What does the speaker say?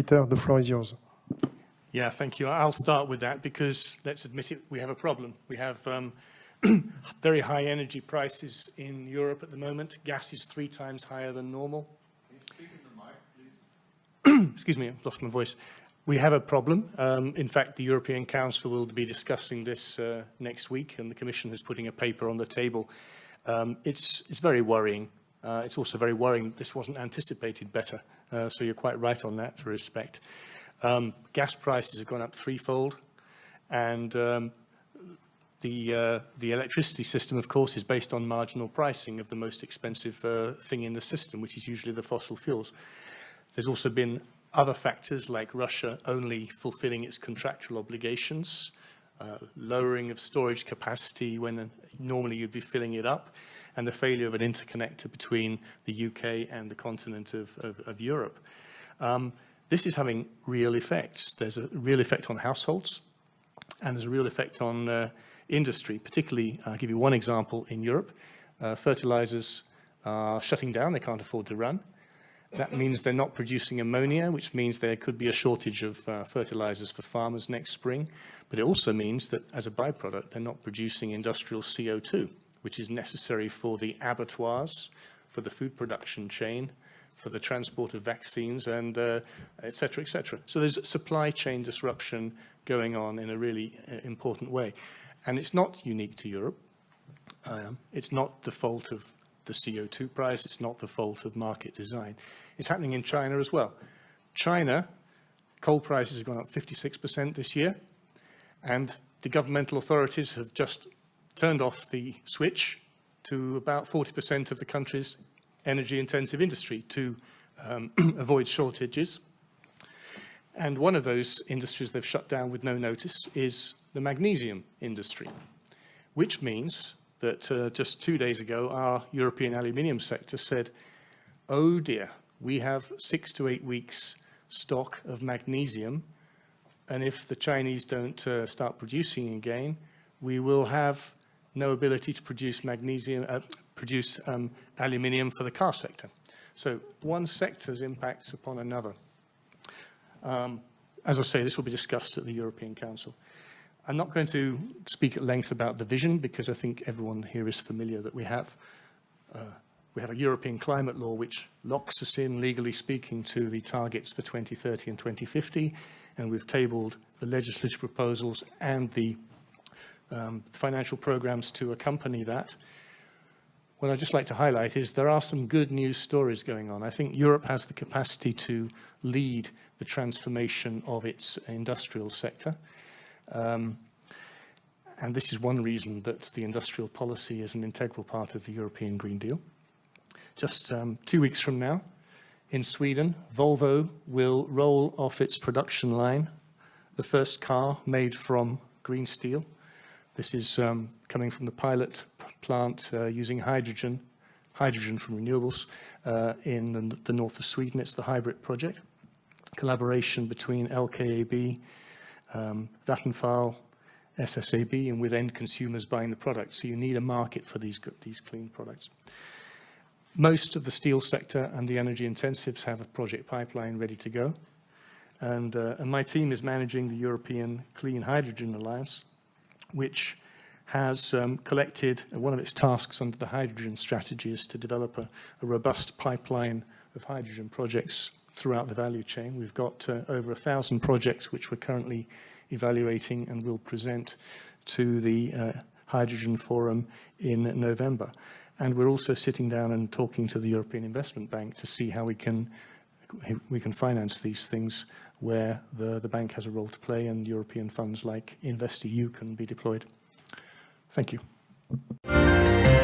Peter, the floor is yours. Yeah, thank you. I'll start with that because let's admit it, we have a problem. We have um, very high energy prices in Europe at the moment. Gas is three times higher than normal. Excuse me, I've lost my voice. We have a problem. Um, in fact, the European Council will be discussing this uh, next week, and the Commission is putting a paper on the table. Um, it's, it's very worrying. Uh, it's also very worrying this wasn't anticipated better. Uh, so you're quite right on that To respect. Um, gas prices have gone up threefold, and um, the, uh, the electricity system, of course, is based on marginal pricing of the most expensive uh, thing in the system, which is usually the fossil fuels. There's also been other factors like Russia only fulfilling its contractual obligations, uh, lowering of storage capacity when normally you'd be filling it up, and the failure of an interconnector between the UK and the continent of, of, of Europe. Um, this is having real effects. There's a real effect on households, and there's a real effect on uh, industry, particularly, I'll give you one example in Europe. Uh, fertilizers are shutting down, they can't afford to run. That means they're not producing ammonia, which means there could be a shortage of uh, fertilizers for farmers next spring. But it also means that as a byproduct, they're not producing industrial CO2, which is necessary for the abattoirs, for the food production chain, for the transport of vaccines and uh, et cetera, et cetera. So there's supply chain disruption going on in a really uh, important way. And it's not unique to Europe. Um, it's not the fault of the CO2 price. It's not the fault of market design. It's happening in China as well. China, coal prices have gone up 56% this year. And the governmental authorities have just turned off the switch to about 40% of the country's energy-intensive industry to um, avoid shortages. And one of those industries they've shut down with no notice is the magnesium industry, which means that uh, just two days ago, our European aluminium sector said, oh dear, we have six to eight weeks stock of magnesium. And if the Chinese don't uh, start producing again, we will have no ability to produce magnesium, uh, produce um, aluminium for the car sector. So one sector's impacts upon another. Um, as I say, this will be discussed at the European Council. I'm not going to speak at length about the vision because I think everyone here is familiar that we have uh, we have a European climate law which locks us in, legally speaking, to the targets for 2030 and 2050, and we've tabled the legislative proposals and the um, financial programs to accompany that. What I'd just like to highlight is there are some good news stories going on. I think Europe has the capacity to lead the transformation of its industrial sector. Um, and this is one reason that the industrial policy is an integral part of the European Green Deal. Just um, two weeks from now, in Sweden, Volvo will roll off its production line the first car made from green steel. This is um, coming from the pilot plant uh, using hydrogen, hydrogen from renewables uh, in the, the, north of Sweden. It's the HYBRIT project, collaboration between LKAB, um, Vattenfall, SSAB, and with end consumers buying the product. So you need a market for these, these clean products. Most of the steel sector and the energy intensives have a project pipeline ready to go. And, uh, and my team is managing the European Clean Hydrogen Alliance, which has um, collected, one of its tasks under the hydrogen strategy is to develop a, a robust pipeline of hydrogen projects throughout the value chain. We've got uh, over a thousand projects which we're currently evaluating and will present to the uh, Hydrogen Forum in November. And we're also sitting down and talking to the European Investment Bank to see how we can we can finance these things where the, the bank has a role to play and European funds like InvestEU can be deployed. Thank you.